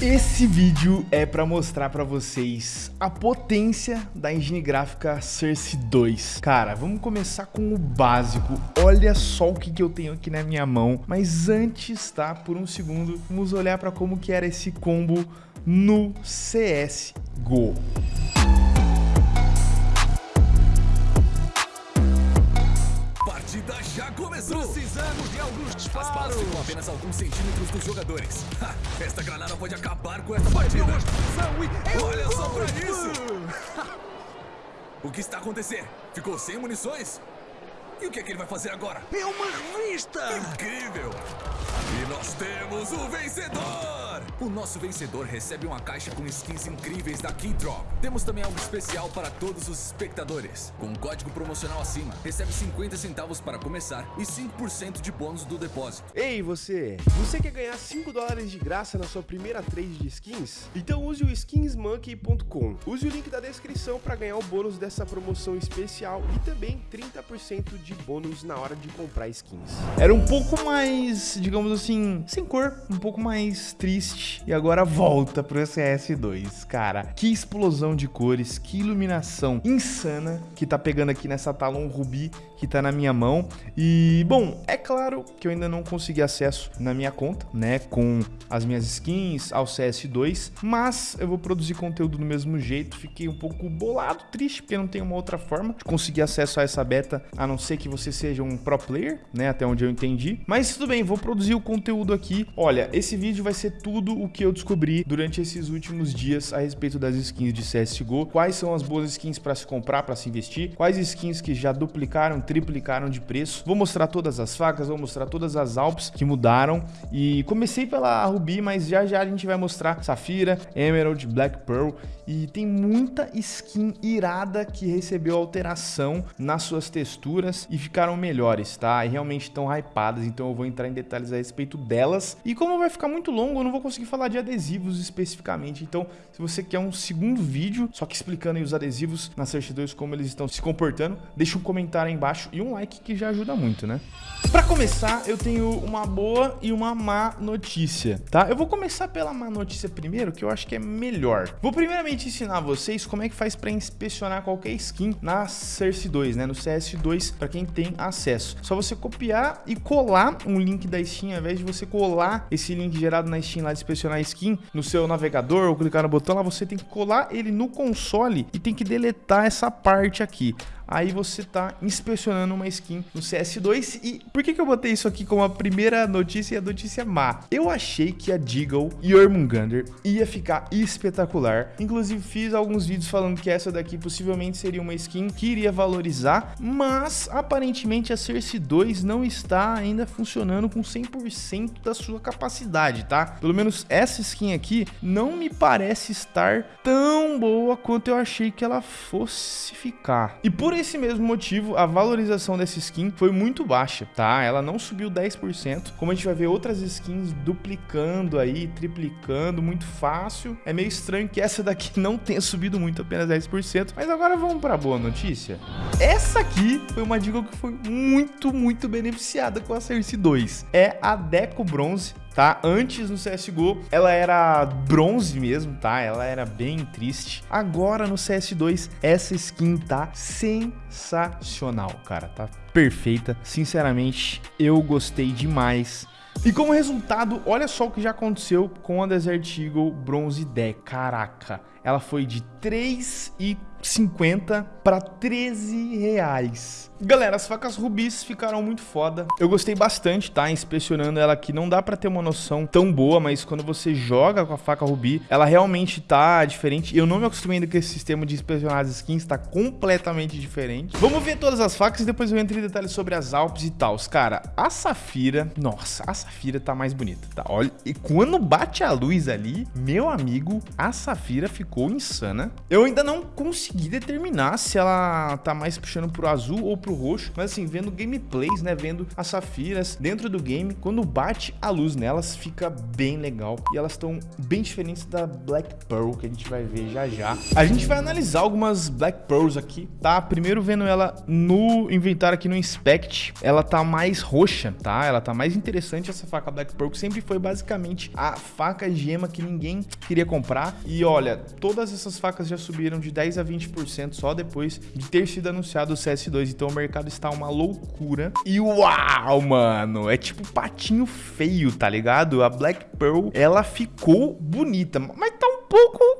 Esse vídeo é para mostrar para vocês a potência da engine gráfica Cersei 2. Cara, vamos começar com o básico. Olha só o que, que eu tenho aqui na minha mão. Mas antes, tá? Por um segundo, vamos olhar para como que era esse combo no CSGO. Começou! Precisamos de alguns disparos! As balas ficam apenas alguns centímetros dos jogadores. Ha, esta granada pode acabar com esta partida! E... Olha só pra isso! o que está acontecendo? Ficou sem munições? E o que é que ele vai fazer agora? É uma revista! Incrível! E nós temos o vencedor! O nosso vencedor recebe uma caixa com skins incríveis da Keydrop. Temos também algo especial para todos os espectadores. Com um código promocional acima, recebe 50 centavos para começar e 5% de bônus do depósito. Ei, você! Você quer ganhar 5 dólares de graça na sua primeira trade de skins? Então use o skinsmonkey.com. Use o link da descrição para ganhar o bônus dessa promoção especial e também 30% de bônus na hora de comprar skins. Era um pouco mais, digamos assim, sem cor, um pouco mais triste e agora volta pro CS2. Cara, que explosão de cores, que iluminação insana que tá pegando aqui nessa Talon Ruby que tá na minha mão. E, bom, é claro que eu ainda não consegui acesso na minha conta, né, com as minhas skins ao CS2, mas eu vou produzir conteúdo do mesmo jeito. Fiquei um pouco bolado, triste, porque não tem uma outra forma de conseguir acesso a essa beta, a não ser que você seja um pro player, né, até onde eu entendi. Mas tudo bem, vou produzir o conteúdo aqui. Olha, esse vídeo vai ser tudo o que eu descobri durante esses últimos dias a respeito das skins de CSGO, quais são as boas skins para se comprar, para se investir, quais skins que já duplicaram, triplicaram de preço. Vou mostrar todas as facas, vou mostrar todas as Alps que mudaram e comecei pela Ruby, mas já já a gente vai mostrar Safira, Emerald, Black Pearl e tem muita skin irada que recebeu alteração nas suas texturas e ficaram melhores, tá? E realmente estão hypadas, então eu vou entrar em detalhes a respeito delas. E como vai ficar muito longo, eu não vou conseguir falar de adesivos especificamente. Então, se você quer um segundo vídeo, só que explicando aí os adesivos na Search 2, como eles estão se comportando, deixa um comentário aí embaixo e um like que já ajuda muito, né? Para começar, eu tenho uma boa e uma má notícia, tá? Eu vou começar pela má notícia primeiro, que eu acho que é melhor. Vou primeiramente ensinar vocês como é que faz para inspecionar qualquer skin na Cersei 2, né? No CS2, para quem tem acesso. Só você copiar e colar um link da Steam, ao invés de você colar esse link gerado na Steam lá inspecionar a skin no seu navegador ou clicar no botão lá, você tem que colar ele no console e tem que deletar essa parte aqui aí você tá inspecionando uma skin no CS2. E por que, que eu botei isso aqui como a primeira notícia e a notícia má? Eu achei que a Deagle Jormungandr ia ficar espetacular. Inclusive fiz alguns vídeos falando que essa daqui possivelmente seria uma skin que iria valorizar, mas aparentemente a Cersei 2 não está ainda funcionando com 100% da sua capacidade, tá? Pelo menos essa skin aqui não me parece estar tão boa quanto eu achei que ela fosse ficar. E por esse mesmo motivo, a valorização dessa skin foi muito baixa, tá? Ela não subiu 10%, como a gente vai ver outras skins duplicando aí, triplicando, muito fácil. É meio estranho que essa daqui não tenha subido muito, apenas 10%, mas agora vamos para a boa notícia. Essa aqui foi uma dica que foi muito, muito beneficiada com a Cersei 2. É a Deco Bronze tá? Antes no CSGO ela era bronze mesmo, tá? Ela era bem triste. Agora no CS2 essa skin tá sensacional, cara, tá perfeita. Sinceramente, eu gostei demais. E como resultado, olha só o que já aconteceu com a Desert Eagle Bronze Deck. Caraca, ela foi de 3,50 para 13 reais. Galera, as facas rubis ficaram muito foda. Eu gostei bastante, tá? Inspecionando ela aqui. Não dá pra ter uma noção tão boa, mas quando você joga com a faca rubi, ela realmente tá diferente. Eu não me acostumei ainda com esse sistema de inspecionar as skins, tá completamente diferente. Vamos ver todas as facas e depois eu entro em detalhes sobre as Alpes e tal. Cara, a Safira... Nossa, a Safira tá mais bonita, tá? Olha, e quando bate a luz ali, meu amigo, a Safira ficou insana. Eu ainda não consegui consegui determinar se ela tá mais puxando pro azul ou pro roxo, mas assim, vendo gameplays, né, vendo as safiras dentro do game, quando bate a luz nelas, fica bem legal. E elas estão bem diferentes da Black Pearl, que a gente vai ver já já. A gente vai analisar algumas Black Pearls aqui, tá? Primeiro vendo ela no inventário aqui no Inspect, ela tá mais roxa, tá? Ela tá mais interessante essa faca Black Pearl, que sempre foi basicamente a faca gema que ninguém queria comprar. E olha, todas essas facas já subiram de 10 a 20% só depois de ter sido anunciado o CS2. Então o mercado está uma loucura. E uau, mano, é tipo patinho feio, tá ligado? A Black Pearl, ela ficou bonita, mas tá um pouco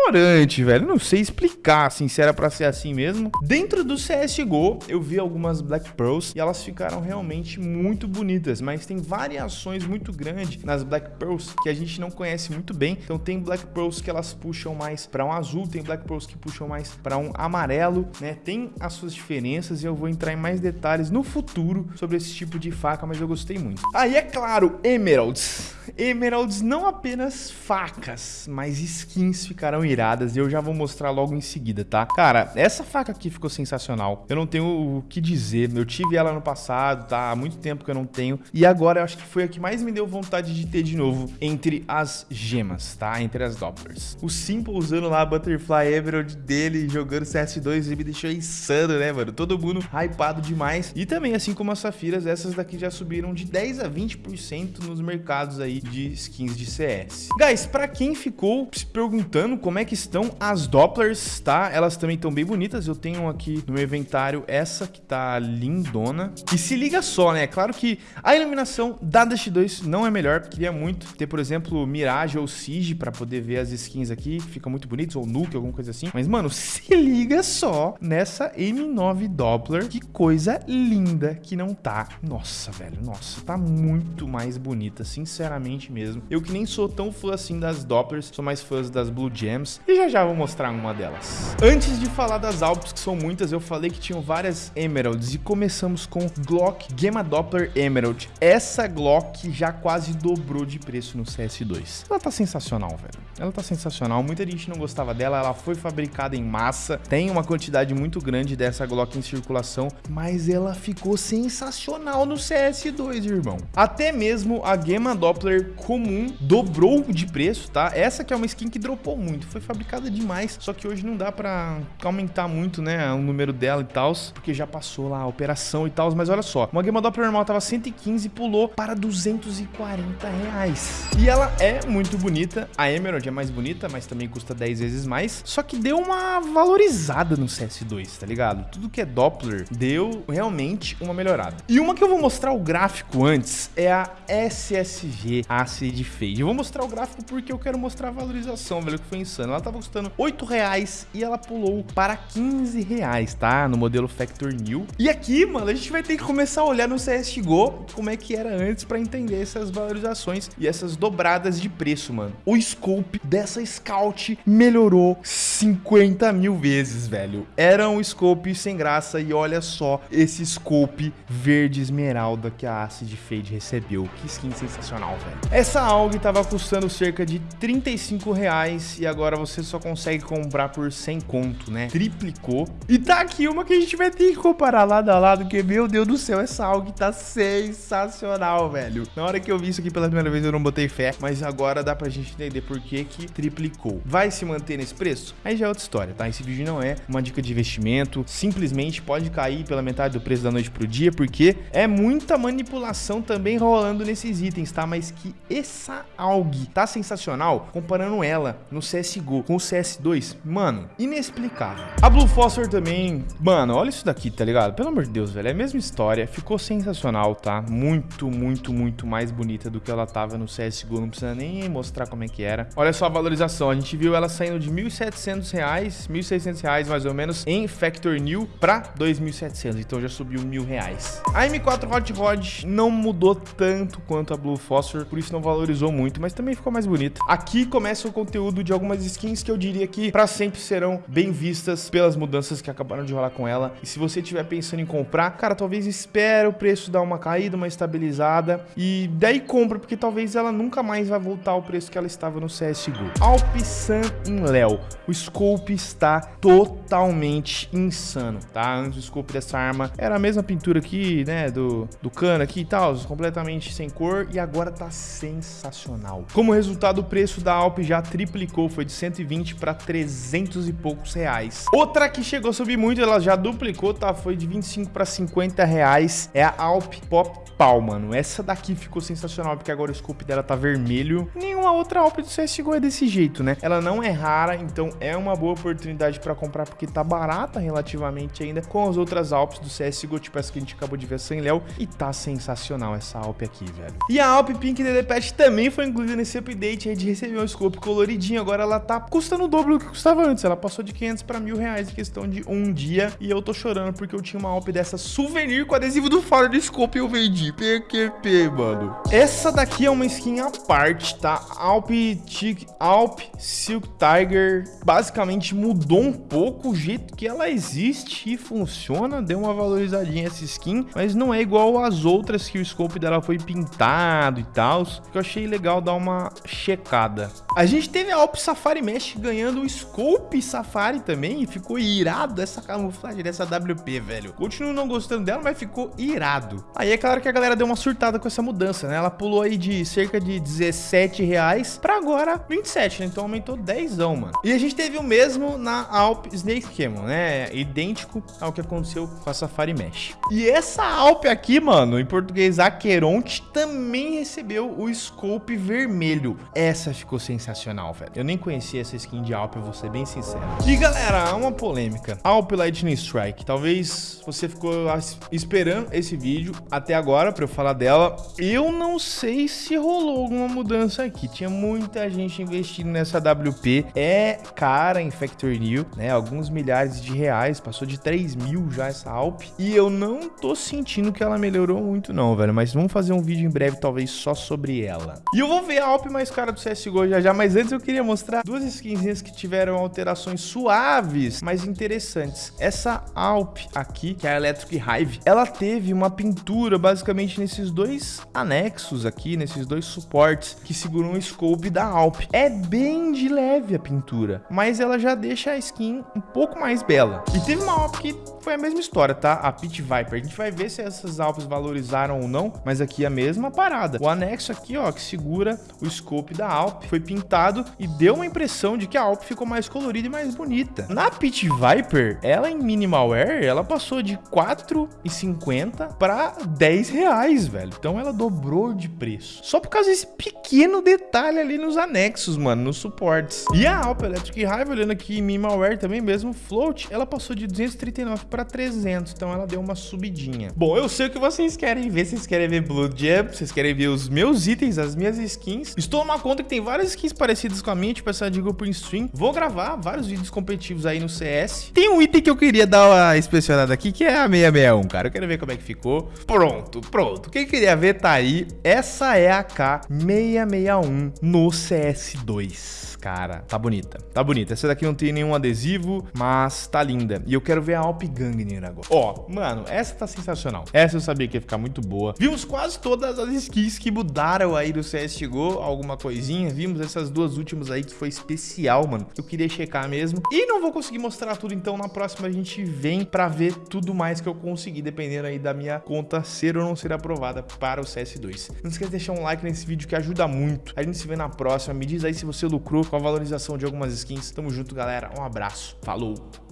valorante, velho. Não sei explicar, assim, se era pra ser assim mesmo. Dentro do CSGO, eu vi algumas Black Pearls e elas ficaram realmente muito bonitas, mas tem variações muito grandes nas Black Pearls que a gente não conhece muito bem. Então tem Black Pearls que elas puxam mais para um azul, tem Black Pearls que puxam mais para um amarelo, né? Tem as suas diferenças e eu vou entrar em mais detalhes no futuro sobre esse tipo de faca, mas eu gostei muito. Aí é claro, Emeralds. Emeralds não apenas facas, mas skins ficarão iradas e eu já vou mostrar logo em seguida, tá? Cara, essa faca aqui ficou sensacional. Eu não tenho o que dizer. Eu tive ela no passado, tá? Há muito tempo que eu não tenho. E agora eu acho que foi a que mais me deu vontade de ter de novo entre as gemas, tá? Entre as Dopplers. O Simple usando lá a Butterfly Emerald dele, jogando CS2, ele me deixou insano, né, mano? Todo mundo hypado demais. E também, assim como as Safiras, essas daqui já subiram de 10 a 20% nos mercados aí de skins de CS. Guys, pra quem ficou se perguntando como é que estão as Dopplers, tá? Elas também estão bem bonitas. Eu tenho aqui no meu inventário essa que tá lindona. E se liga só, né? Claro que a iluminação da Dash 2 não é melhor. Queria muito ter, por exemplo, Mirage ou Siege pra poder ver as skins aqui. Fica muito bonitos, ou Nuke, alguma coisa assim. Mas, mano, se liga só nessa M9 Doppler. Que coisa linda que não tá. Nossa, velho, nossa. Tá muito mais bonita, sinceramente mesmo. Eu que nem sou tão fã assim das Dopplers, sou mais fãs das Blue Gems. E já já vou mostrar uma delas. Antes de falar das Alps, que são muitas, eu falei que tinham várias Emeralds. E começamos com Glock Gamma Doppler Emerald. Essa Glock já quase dobrou de preço no CS2. Ela tá sensacional, velho. Ela tá sensacional. Muita gente não gostava dela. Ela foi fabricada em massa. Tem uma quantidade muito grande dessa Glock em circulação. Mas ela ficou sensacional no CS2, irmão. Até mesmo a Gamma Doppler comum dobrou de preço, tá? Essa que é uma skin que dropou muito. Foi fabricada demais. Só que hoje não dá pra aumentar muito, né? O número dela e tal. Porque já passou lá a operação e tal. Mas olha só. Uma Gamma Doppler normal tava 115 e pulou para 240 reais. E ela é muito bonita. A Emerald é mais bonita, mas também custa 10 vezes mais. Só que deu uma valorizada no CS2, tá ligado? Tudo que é Doppler deu realmente uma melhorada. E uma que eu vou mostrar o gráfico antes é a SSG Acid Fade. Eu vou mostrar o gráfico porque eu quero mostrar a valorização, velho, que foi insano. Ela tava custando 8 reais e ela pulou para 15 reais, tá? No modelo Factor New. E aqui, mano, a gente vai ter que começar a olhar no CSGO como é que era antes para entender essas valorizações e essas dobradas de preço, mano. O scope dessa Scout melhorou 50 mil vezes, velho. Era um scope sem graça e olha só esse scope verde esmeralda que a Acid Fade recebeu. Que skin sensacional, velho. Essa AUG tava custando cerca de 35 reais e agora você só consegue comprar por 100 conto, né? Triplicou. E tá aqui uma que a gente vai ter que comparar lado a lado, que meu Deus do céu, essa AUG tá sensacional, velho. Na hora que eu vi isso aqui pela primeira vez eu não botei fé, mas agora dá pra gente entender por que que triplicou. Vai se manter nesse preço? Aí já é outra história, tá? Esse vídeo não é uma dica de investimento, simplesmente pode cair pela metade do preço da noite pro dia, porque é muita manipulação também rolando nesses itens, tá? Mas que essa AUG tá sensacional, comparando ela no CSGO com o CS2, mano, inexplicável. A Blue Phosphor também, mano, olha isso daqui, tá ligado? Pelo amor de Deus, velho, é a mesma história, ficou sensacional, tá? Muito, muito, muito mais bonita do que ela tava no CSGO, não precisa nem mostrar como é que era. Olha só a valorização, a gente viu ela saindo de R$ 1.700, R$ 1.600 mais ou menos em Factor New para 2.700, então já subiu mil reais. A M4 Hot Rod não mudou tanto quanto a Blue Phosphor, por isso não valorizou muito, mas também ficou mais bonita. Aqui começa o conteúdo de algumas skins que eu diria que para sempre serão bem vistas pelas mudanças que acabaram de rolar com ela. E se você estiver pensando em comprar, cara, talvez espere o preço dar uma caída, uma estabilizada e daí compra, porque talvez ela nunca mais vai voltar ao preço que ela estava no CSGO. Alp Sun in Léo. O scope está totalmente insano, tá? Antes o scope dessa arma era a mesma pintura aqui, né, do, do cano aqui e tal, completamente sem cor e agora tá sensacional. Como resultado, o preço da Alp já triplicou, foi de 120 para 300 e poucos reais. Outra que chegou a subir muito, ela já duplicou, tá? Foi de 25 para 50 reais, é a Alp Pop Pau, mano. Essa daqui ficou sensacional, porque agora o scope dela tá vermelho. Nenhuma outra Alp do CSGO é desse jeito, né? Ela não é rara, então é uma boa oportunidade para comprar, porque tá barata relativamente ainda com as outras Alps do CSGO, tipo essa que a gente acabou de ver sem Léo, e tá sensacional essa Alp aqui, velho. E a Alp Pink DD também foi incluída nesse update aí de receber um scope coloridinho, agora ela tá custando o dobro do que custava antes, ela passou de 500 para mil reais em questão de um dia, e eu tô chorando porque eu tinha uma Alp dessa souvenir com adesivo do faro do scope e eu vendi, PQP, mano. Essa daqui é uma skin à parte, tá? Alp, Tic, Alp Silk Tiger basicamente mudou um pouco o jeito que ela existe e funciona, deu uma valorizadinha essa skin, mas não é igual às outras que o scope dela foi pintado e tal, que eu achei legal dar uma checada. A gente teve a Alp Safari Mesh ganhando o Scope Safari também e ficou irado essa camuflagem dessa WP, velho. Continuo não gostando dela, mas ficou irado. Aí é claro que a galera deu uma surtada com essa mudança, né? Ela pulou aí de cerca de 17 reais pra agora 27, né? Então aumentou 10, mano. E a gente teve o mesmo na Alp Snake Camel, né? Idêntico ao que aconteceu com a Safari Mesh. E essa Alp aqui, mano, em português Aqueronte, também recebeu o Scope vermelho. Essa ficou sensacional, velho. Eu nem conhecia essa skin de Alp, eu vou ser bem sincero. E galera, uma polêmica. Alp Lightning Strike. Talvez você ficou esperando esse vídeo até agora pra eu falar dela. Eu não sei se rolou alguma mudança aqui. Tinha muita gente investindo nessa WP. É cara em Factory New, né? Alguns milhares de reais. Passou de 3 mil já essa Alp. E eu não tô sentindo que ela melhorou muito não, velho. Mas vamos fazer um vídeo em breve, talvez só sobre ela. E eu vou ver a Alp mais cara do CSGO já já. Mas antes eu queria mostrar duas skinzinhas que tiveram alterações suaves, mas interessantes. Essa Alp aqui, que é a Electric Hive, ela teve uma pintura basicamente nesses dois anexos aqui, nesses dois suportes que seguram o scope da Alp. É bem de leve a pintura, mas ela já deixa a skin um pouco mais bela. E teve uma Alp que foi a mesma história, tá? A Pit Viper. A gente vai ver se essas Alps valorizaram ou não, mas aqui é a mesma parada. O anexo aqui, ó, que segura o scope da Alp, foi pintado e deu uma impressão de que a Alp ficou mais colorida e mais bonita. Na Pit Viper, ela em Minimal Wear, ela passou de 4,50 para 10 reais, velho. Então ela dobrou de preço. Só por causa desse pequeno detalhe ali nos anexos, mano, nos suportes. E a Alp Electric Hive, olhando aqui em Minimal Wear também mesmo, Float, ela passou de 239 para 300, então ela deu uma subidinha. Bom, eu sei o que vocês querem ver, vocês querem ver Blood Jump, vocês querem ver os meus itens, as minhas skins. Estou numa conta que tem várias skins parecidas com a minha, tipo essa de grupo em stream. Vou gravar vários vídeos competitivos aí no CS. Tem um item que eu queria dar uma inspecionada aqui, que é a 661, cara. Eu quero ver como é que ficou. Pronto, pronto. Quem queria ver tá aí. Essa é a K661 no CS2 cara. Tá bonita. Tá bonita. Essa daqui não tem nenhum adesivo, mas tá linda. E eu quero ver a Alp Gangnir agora. Ó, mano, essa tá sensacional. Essa eu sabia que ia ficar muito boa. Vimos quase todas as skins que mudaram aí do CSGO, alguma coisinha. Vimos essas duas últimas aí que foi especial, mano. Eu queria checar mesmo. E não vou conseguir mostrar tudo, então na próxima a gente vem pra ver tudo mais que eu conseguir, dependendo aí da minha conta ser ou não ser aprovada para o CS2. Não esquece de deixar um like nesse vídeo que ajuda muito. A gente se vê na próxima. Me diz aí se você lucrou com a valorização de algumas skins. Tamo junto, galera. Um abraço. Falou!